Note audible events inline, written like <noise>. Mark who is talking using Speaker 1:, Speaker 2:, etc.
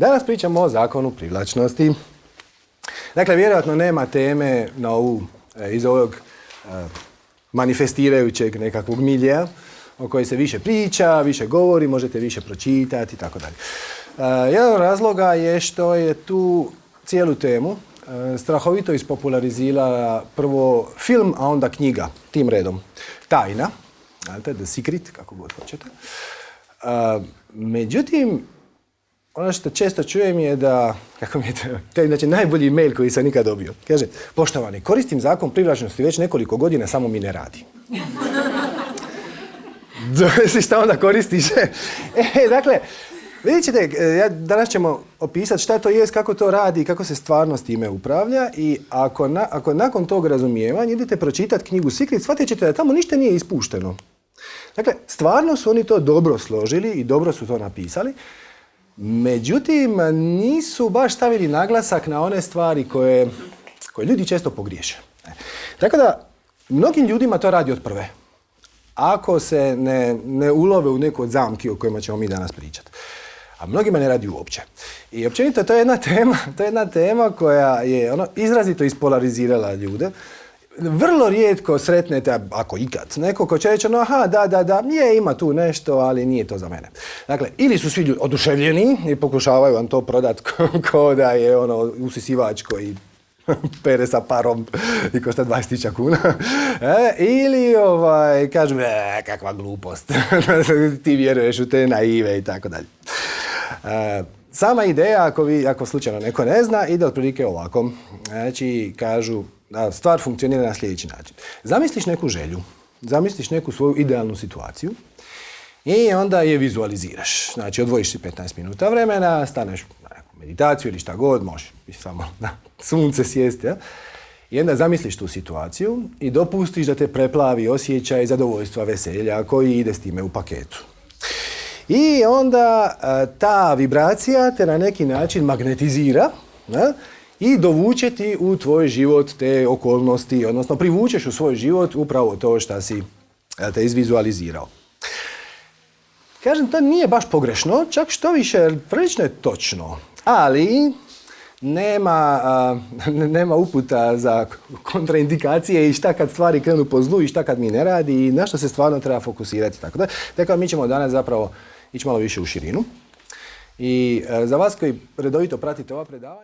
Speaker 1: Danas pričamo o zakonu privlačnosti. Dakle, vjerojatno nema teme na ovu, e, iz ovog e, manifestirajućeg nekakvog milija o kojoj se više priča, više govori, možete više pročitati i tako dalje. Jedan od razloga je što je tu cijelu temu strahovito ispopularizirala prvo film, a onda knjiga, tim redom. Tajna, The Secret, kako god hoćete. Međutim, ono što često čujem je da, kako mi je to, to je znači najbolji mail koji sam nikad dobio. Kaže, poštovani, koristim zakon privlačnosti već nekoliko godina, samo mi ne radi. <laughs> šta onda koristiš? <laughs> e, dakle, vidjet ćete, e, ja, danas ćemo opisati šta to jest, kako to radi, kako se stvarno s time upravlja i ako, ako nakon tog razumijevanja idete pročitati knjigu Secret, shvatit ćete da tamo ništa nije ispušteno. Dakle, stvarno su oni to dobro složili i dobro su to napisali, Međutim, nisu baš stavili naglasak na one stvari koje, koje ljudi često pogriješe. Tako da, mnogim ljudima to radi od prve. Ako se ne, ne ulove u neku od zamki o kojima ćemo mi danas pričati. A mnogima ne radi uopće. I općenito to je jedna <laughs> tema, to je jedna tema koja je ono, izrazito ispolarizirala ljude vrlo rijetko sretnete, ako ikad, neko ko će reći, no aha, da, da, da, je, ima tu nešto, ali nije to za mene. Dakle, ili su svi ljudi oduševljeni i pokušavaju vam to prodat <laughs> ko, da je ono usisivač koji <laughs> pere sa parom i košta 20.000 kuna. <laughs> E, ili ovaj, kažu, e, kakva glupost, ti vjeruješ u te naive i tako dalje. E, sama ideja, ako, vi, ako slučajno neko ne zna, ide otprilike ovako. Znači, kažu, stvar funkcionira na sljedeći način. Zamisliš neku želju, zamisliš neku svoju idealnu situaciju i onda je vizualiziraš. Znači, odvojiš si 15 minuta vremena, staneš na meditaciju ili šta god, možeš samo na <laughs> sunce sjesti, ja? I onda zamisliš tu situaciju i dopustiš da te preplavi osjećaj zadovoljstva, veselja koji ide s time u paketu. I onda ta vibracija te na neki način magnetizira? I dovučeti u tvoj život te okolnosti, odnosno privučeš u svoj život upravo to što si te izvizualizirao. Kažem, to nije baš pogrešno, čak što više, prilično je točno, ali nema, <laughs> nema uputa za kontraindikacije i šta kad stvari krenu po zlu i šta kad mi ne radi i na što se stvarno treba fokusirati. Tako da, tako mi ćemo danas zapravo ići malo više u širinu. I za vas koji redovito pratite ova predavanja,